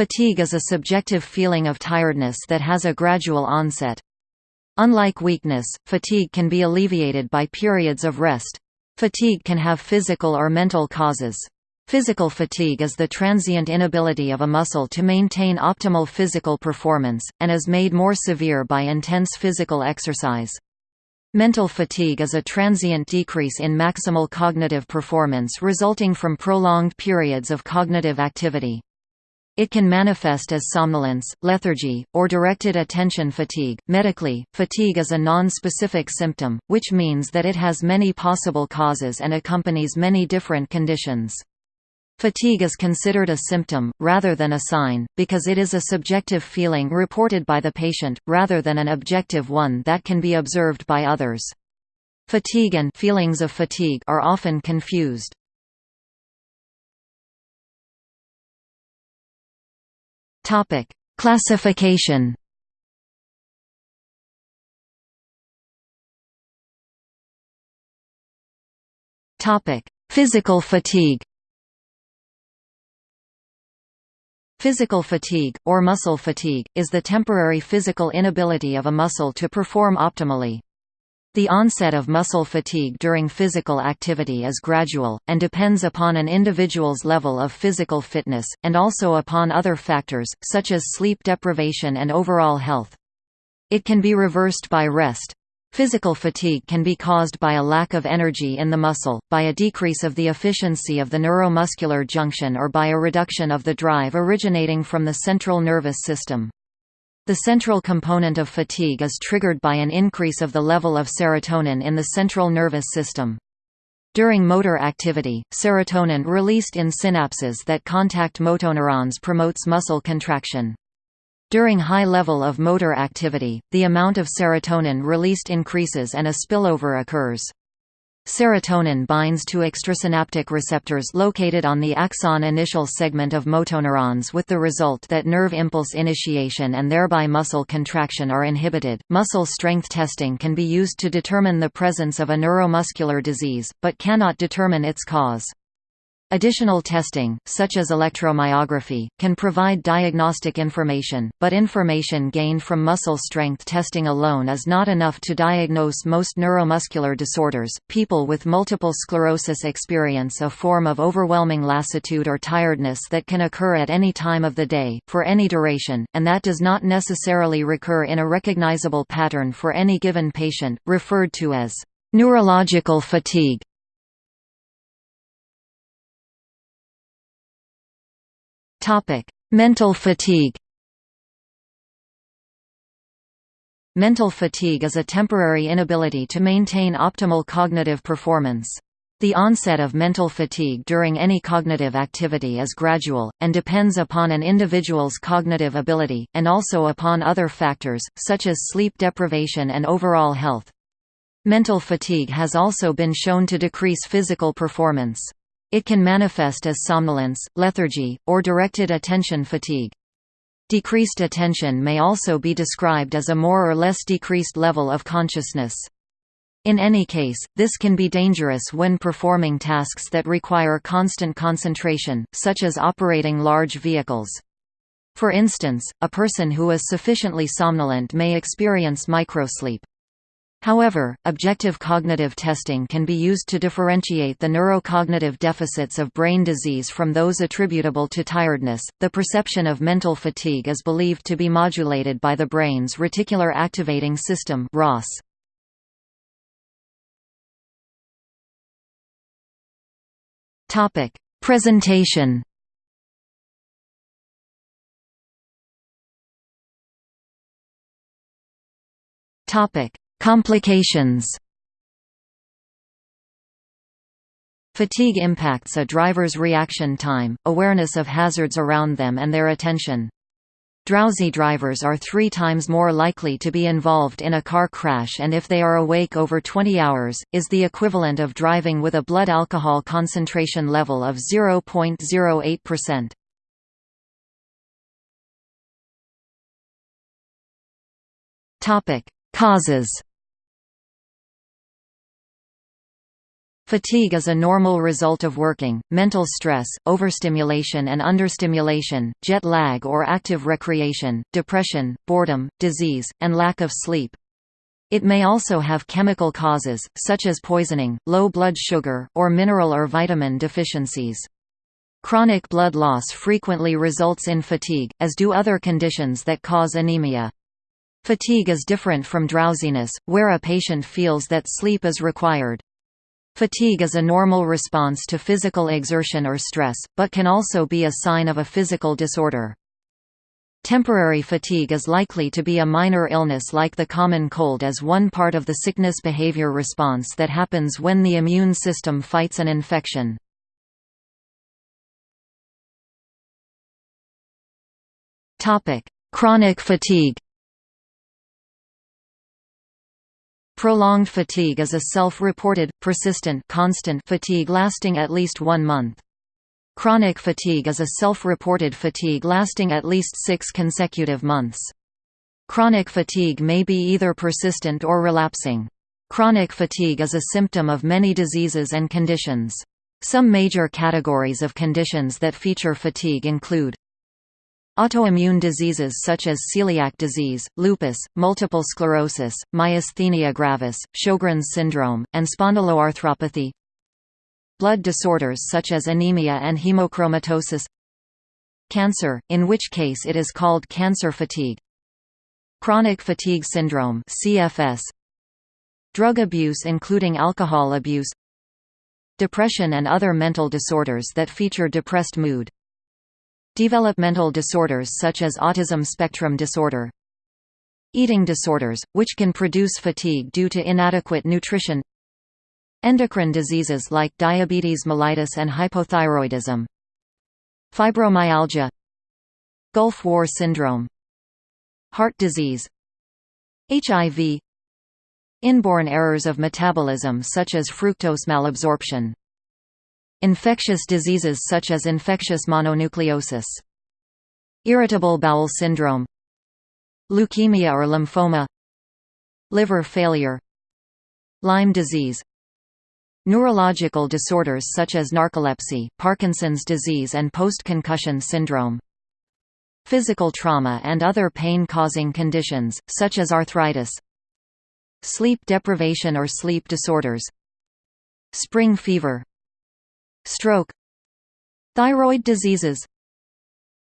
Fatigue is a subjective feeling of tiredness that has a gradual onset. Unlike weakness, fatigue can be alleviated by periods of rest. Fatigue can have physical or mental causes. Physical fatigue is the transient inability of a muscle to maintain optimal physical performance, and is made more severe by intense physical exercise. Mental fatigue is a transient decrease in maximal cognitive performance resulting from prolonged periods of cognitive activity. It can manifest as somnolence, lethargy, or directed attention fatigue. Medically, fatigue is a non-specific symptom, which means that it has many possible causes and accompanies many different conditions. Fatigue is considered a symptom, rather than a sign, because it is a subjective feeling reported by the patient, rather than an objective one that can be observed by others. Fatigue and feelings of fatigue are often confused. Topic: Classification. Topic: Physical fatigue. Physical fatigue, or muscle fatigue, is the temporary physical inability of a muscle to perform optimally. The onset of muscle fatigue during physical activity is gradual, and depends upon an individual's level of physical fitness, and also upon other factors, such as sleep deprivation and overall health. It can be reversed by rest, Physical fatigue can be caused by a lack of energy in the muscle, by a decrease of the efficiency of the neuromuscular junction or by a reduction of the drive originating from the central nervous system. The central component of fatigue is triggered by an increase of the level of serotonin in the central nervous system. During motor activity, serotonin released in synapses that contact motoneurons promotes muscle contraction. During high level of motor activity, the amount of serotonin released increases and a spillover occurs. Serotonin binds to extrasynaptic receptors located on the axon initial segment of motoneurons with the result that nerve impulse initiation and thereby muscle contraction are inhibited. Muscle strength testing can be used to determine the presence of a neuromuscular disease, but cannot determine its cause. Additional testing, such as electromyography, can provide diagnostic information, but information gained from muscle strength testing alone is not enough to diagnose most neuromuscular disorders. People with multiple sclerosis experience a form of overwhelming lassitude or tiredness that can occur at any time of the day, for any duration, and that does not necessarily recur in a recognizable pattern for any given patient, referred to as neurological fatigue. Topic: Mental fatigue. Mental fatigue is a temporary inability to maintain optimal cognitive performance. The onset of mental fatigue during any cognitive activity is gradual, and depends upon an individual's cognitive ability, and also upon other factors, such as sleep deprivation and overall health. Mental fatigue has also been shown to decrease physical performance. It can manifest as somnolence, lethargy, or directed attention fatigue. Decreased attention may also be described as a more or less decreased level of consciousness. In any case, this can be dangerous when performing tasks that require constant concentration, such as operating large vehicles. For instance, a person who is sufficiently somnolent may experience microsleep. However, objective cognitive testing can be used to differentiate the neurocognitive deficits of brain disease from those attributable to tiredness. The perception of mental fatigue is believed to be modulated by the brain's reticular activating system (RAS). Topic: Presentation. Topic: Complications Fatigue impacts a driver's reaction time, awareness of hazards around them and their attention. Drowsy drivers are three times more likely to be involved in a car crash and if they are awake over 20 hours, is the equivalent of driving with a blood alcohol concentration level of 0.08%. Causes Fatigue is a normal result of working, mental stress, overstimulation and understimulation, jet lag or active recreation, depression, boredom, disease, and lack of sleep. It may also have chemical causes, such as poisoning, low blood sugar, or mineral or vitamin deficiencies. Chronic blood loss frequently results in fatigue, as do other conditions that cause anemia. Fatigue is different from drowsiness, where a patient feels that sleep is required. Fatigue is a normal response to physical exertion or stress, but can also be a sign of a physical disorder. Temporary fatigue is likely to be a minor illness like the common cold as one part of the sickness behavior response that happens when the immune system fights an infection. Chronic fatigue Prolonged fatigue is a self-reported, persistent constant fatigue lasting at least one month. Chronic fatigue is a self-reported fatigue lasting at least six consecutive months. Chronic fatigue may be either persistent or relapsing. Chronic fatigue is a symptom of many diseases and conditions. Some major categories of conditions that feature fatigue include Autoimmune diseases such as celiac disease, lupus, multiple sclerosis, myasthenia gravis, Sjogren's syndrome, and spondyloarthropathy. Blood disorders such as anemia and hemochromatosis. Cancer, in which case it is called cancer fatigue. Chronic fatigue syndrome CFS Drug abuse including alcohol abuse. Depression and other mental disorders that feature depressed mood Developmental disorders such as autism spectrum disorder Eating disorders, which can produce fatigue due to inadequate nutrition Endocrine diseases like diabetes mellitus and hypothyroidism Fibromyalgia Gulf War syndrome Heart disease HIV Inborn errors of metabolism such as fructose malabsorption Infectious diseases such as infectious mononucleosis Irritable bowel syndrome Leukemia or lymphoma Liver failure Lyme disease Neurological disorders such as narcolepsy, Parkinson's disease and post-concussion syndrome Physical trauma and other pain-causing conditions, such as arthritis Sleep deprivation or sleep disorders Spring fever Stroke Thyroid diseases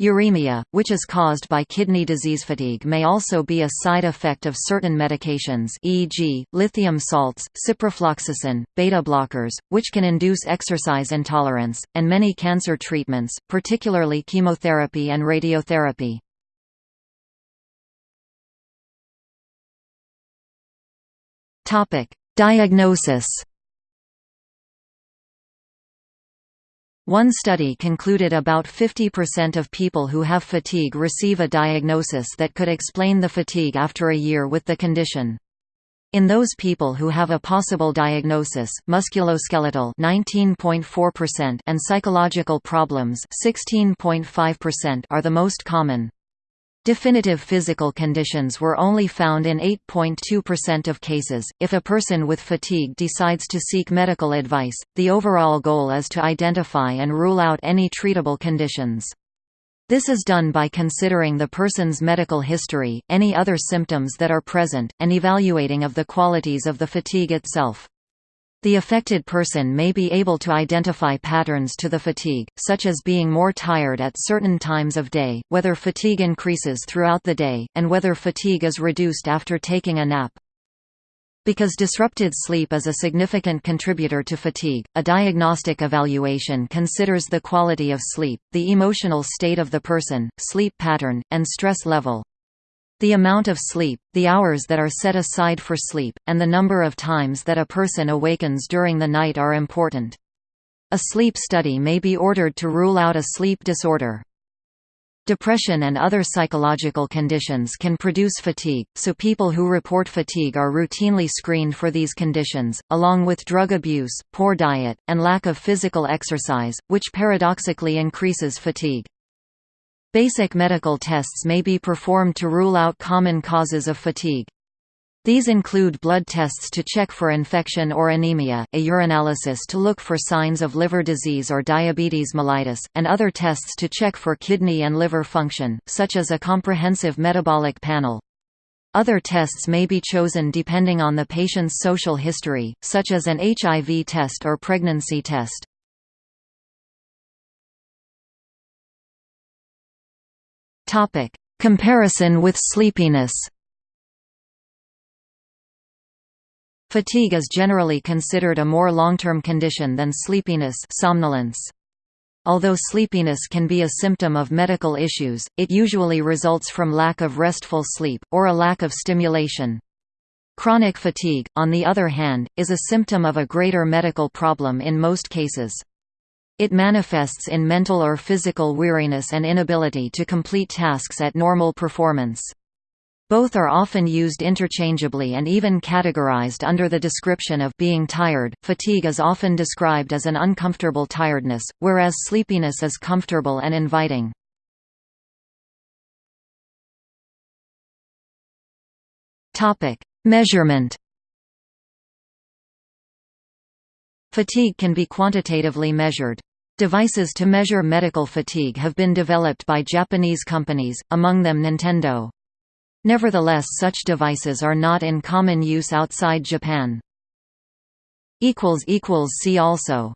Uremia, which is caused by kidney disease. Fatigue may also be a side effect of certain medications e.g., lithium salts, ciprofloxacin, beta blockers, which can induce exercise intolerance, and many cancer treatments, particularly chemotherapy and radiotherapy. Diagnosis One study concluded about 50% of people who have fatigue receive a diagnosis that could explain the fatigue after a year with the condition. In those people who have a possible diagnosis, musculoskeletal 19.4% and psychological problems 16.5% are the most common. Definitive physical conditions were only found in 8.2% of cases. If a person with fatigue decides to seek medical advice, the overall goal is to identify and rule out any treatable conditions. This is done by considering the person's medical history, any other symptoms that are present, and evaluating of the qualities of the fatigue itself. The affected person may be able to identify patterns to the fatigue, such as being more tired at certain times of day, whether fatigue increases throughout the day, and whether fatigue is reduced after taking a nap. Because disrupted sleep is a significant contributor to fatigue, a diagnostic evaluation considers the quality of sleep, the emotional state of the person, sleep pattern, and stress level. The amount of sleep, the hours that are set aside for sleep, and the number of times that a person awakens during the night are important. A sleep study may be ordered to rule out a sleep disorder. Depression and other psychological conditions can produce fatigue, so people who report fatigue are routinely screened for these conditions, along with drug abuse, poor diet, and lack of physical exercise, which paradoxically increases fatigue. Basic medical tests may be performed to rule out common causes of fatigue. These include blood tests to check for infection or anemia, a urinalysis to look for signs of liver disease or diabetes mellitus, and other tests to check for kidney and liver function, such as a comprehensive metabolic panel. Other tests may be chosen depending on the patient's social history, such as an HIV test or pregnancy test. Comparison with sleepiness Fatigue is generally considered a more long-term condition than sleepiness somnolence. Although sleepiness can be a symptom of medical issues, it usually results from lack of restful sleep, or a lack of stimulation. Chronic fatigue, on the other hand, is a symptom of a greater medical problem in most cases. It manifests in mental or physical weariness and inability to complete tasks at normal performance. Both are often used interchangeably and even categorized under the description of being tired. Fatigue is often described as an uncomfortable tiredness, whereas sleepiness is comfortable and inviting. Topic: Measurement. Fatigue can be quantitatively measured. Devices to measure medical fatigue have been developed by Japanese companies, among them Nintendo. Nevertheless such devices are not in common use outside Japan. See also